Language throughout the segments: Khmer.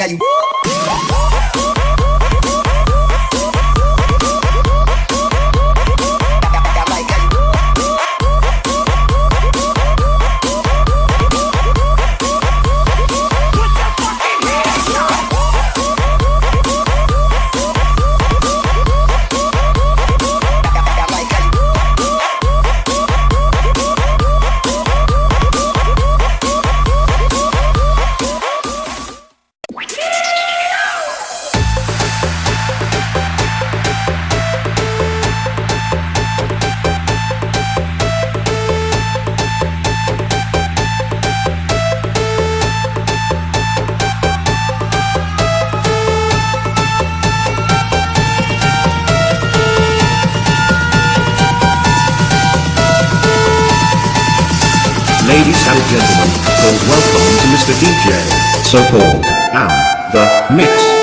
got you. the DJ, so-called, and the, mix.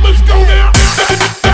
Let's go now.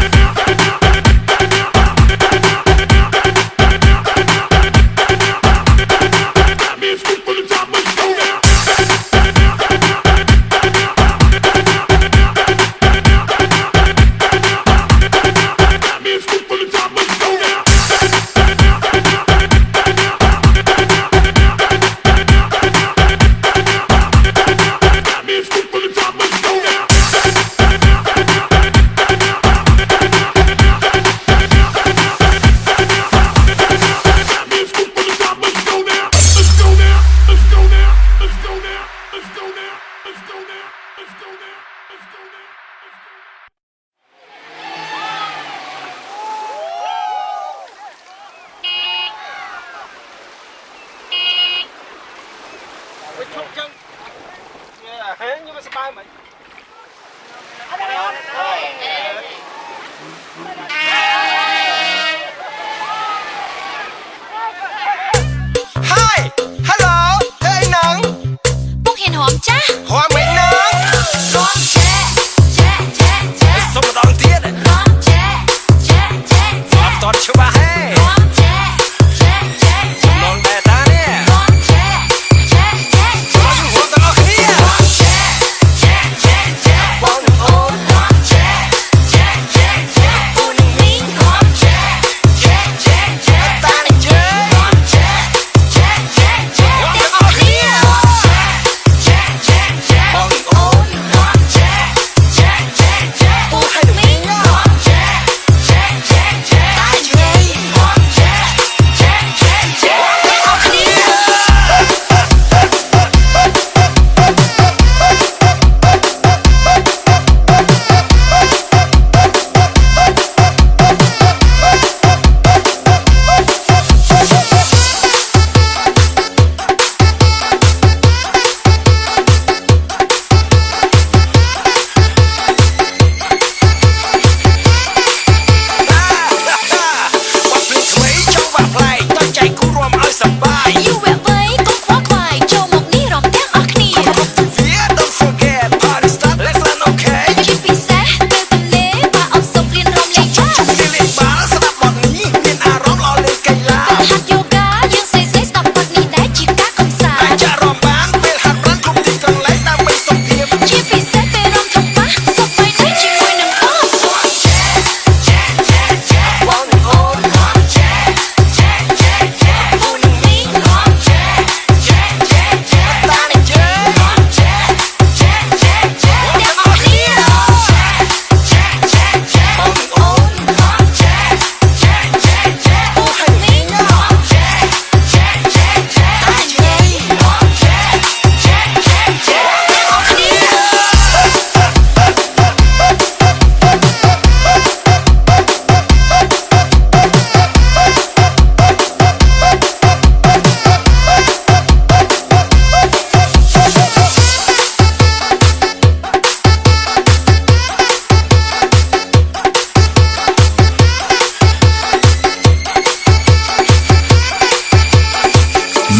ហមចាស់ហមមិនណា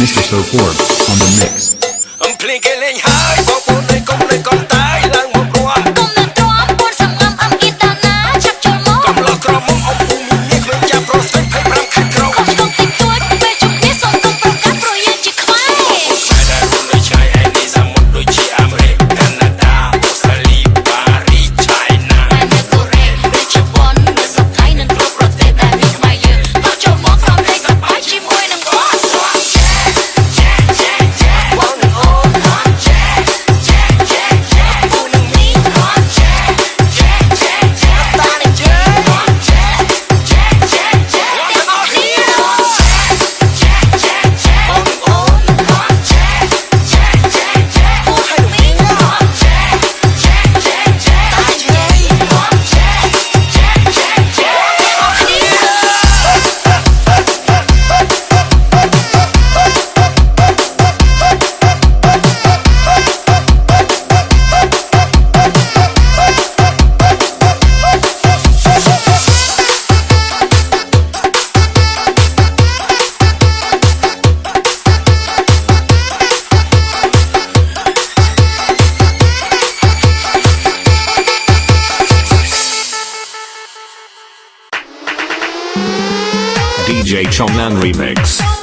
Mr. So Forbes on the mix. Shawn Shaman Remix.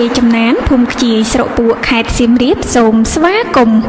ជាចំណានភូមិខ្ជាយស្រុកពួកខេត្តសៀមរាបសូមស្វាគមន៍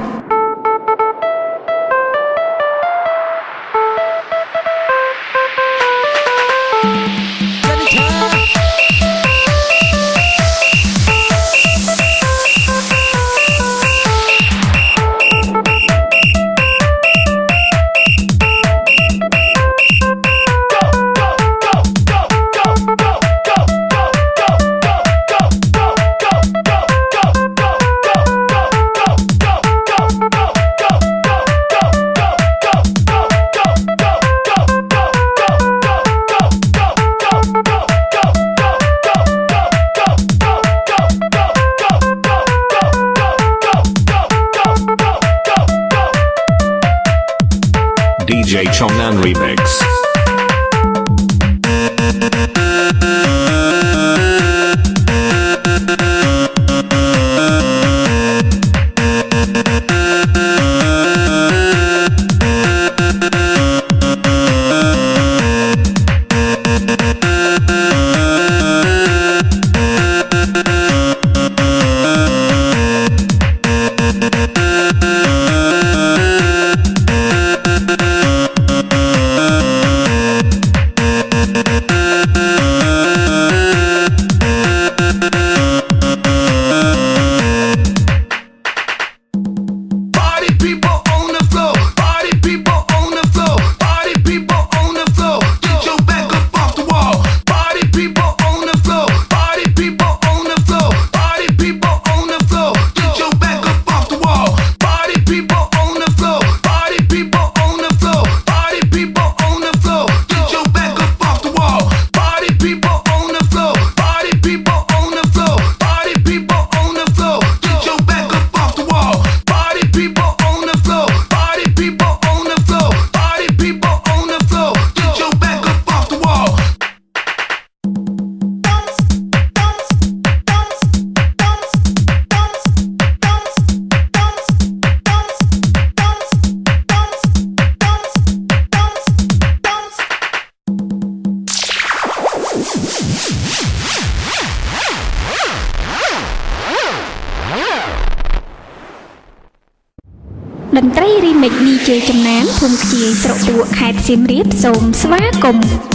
ន្ត្រី Remix DJ ចំណានភូមិខ្ជាយស្រុកពួរខេត្តសៀមរាបសូមស្វាគមន៍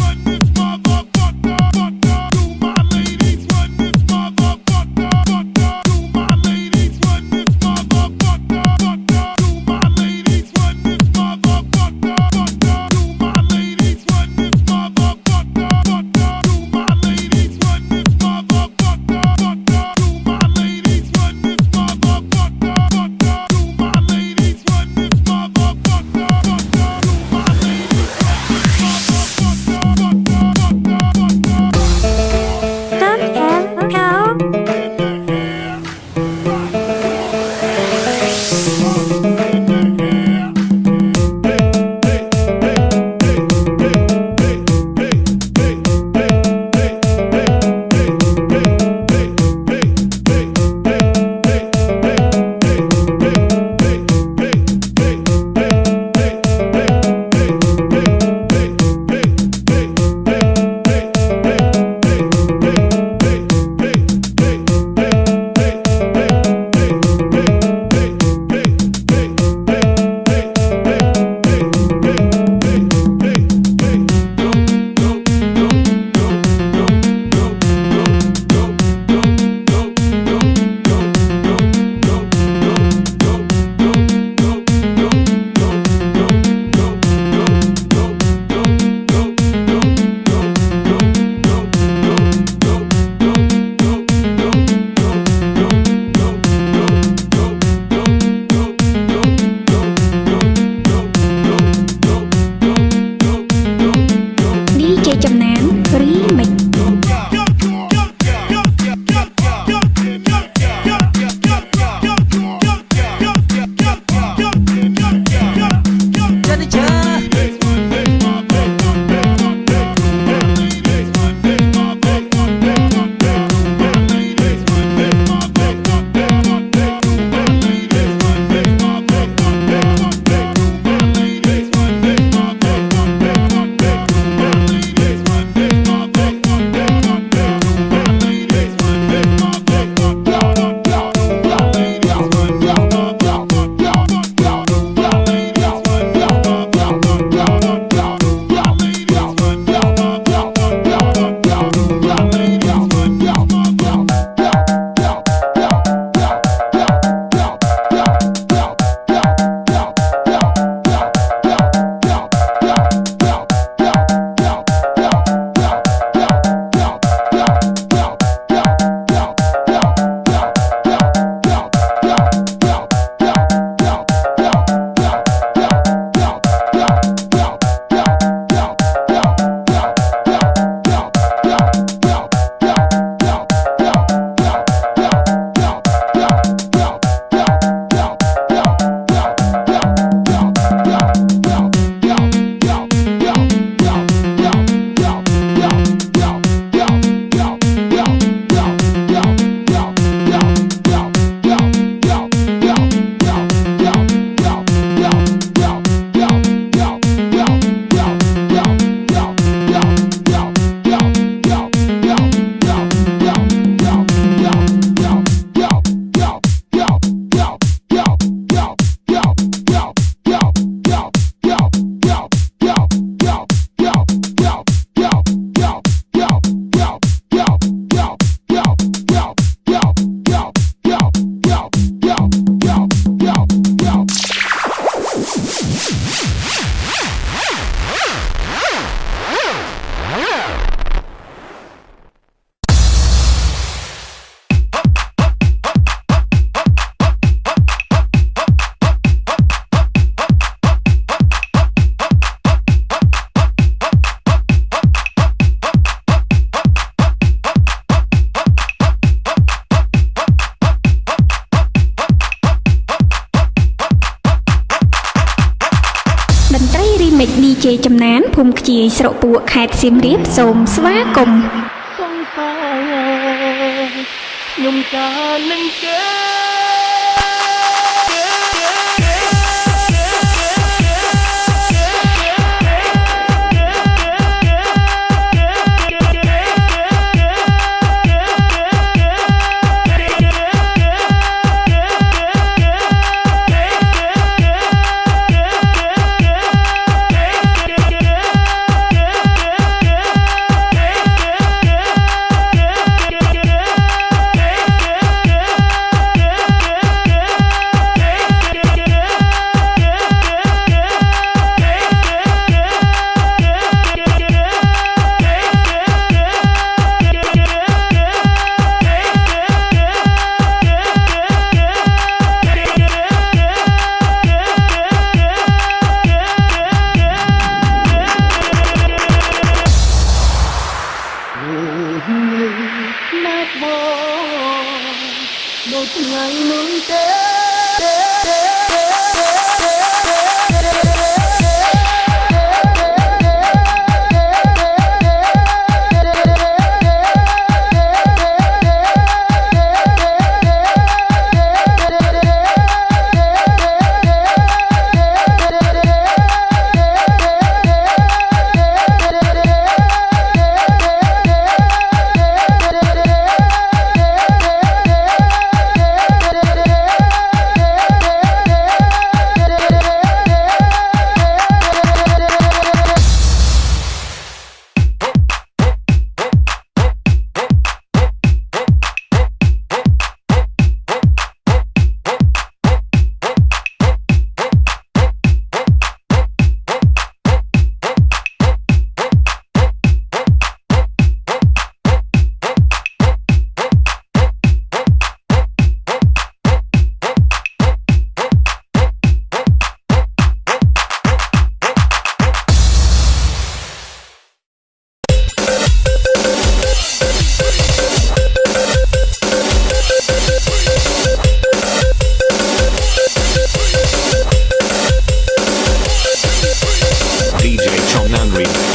ស្រុកពួរខេត្តសៀមរាបសូមស្វាគមន៍សង្សារខ្ញុំការនឹងគេ We.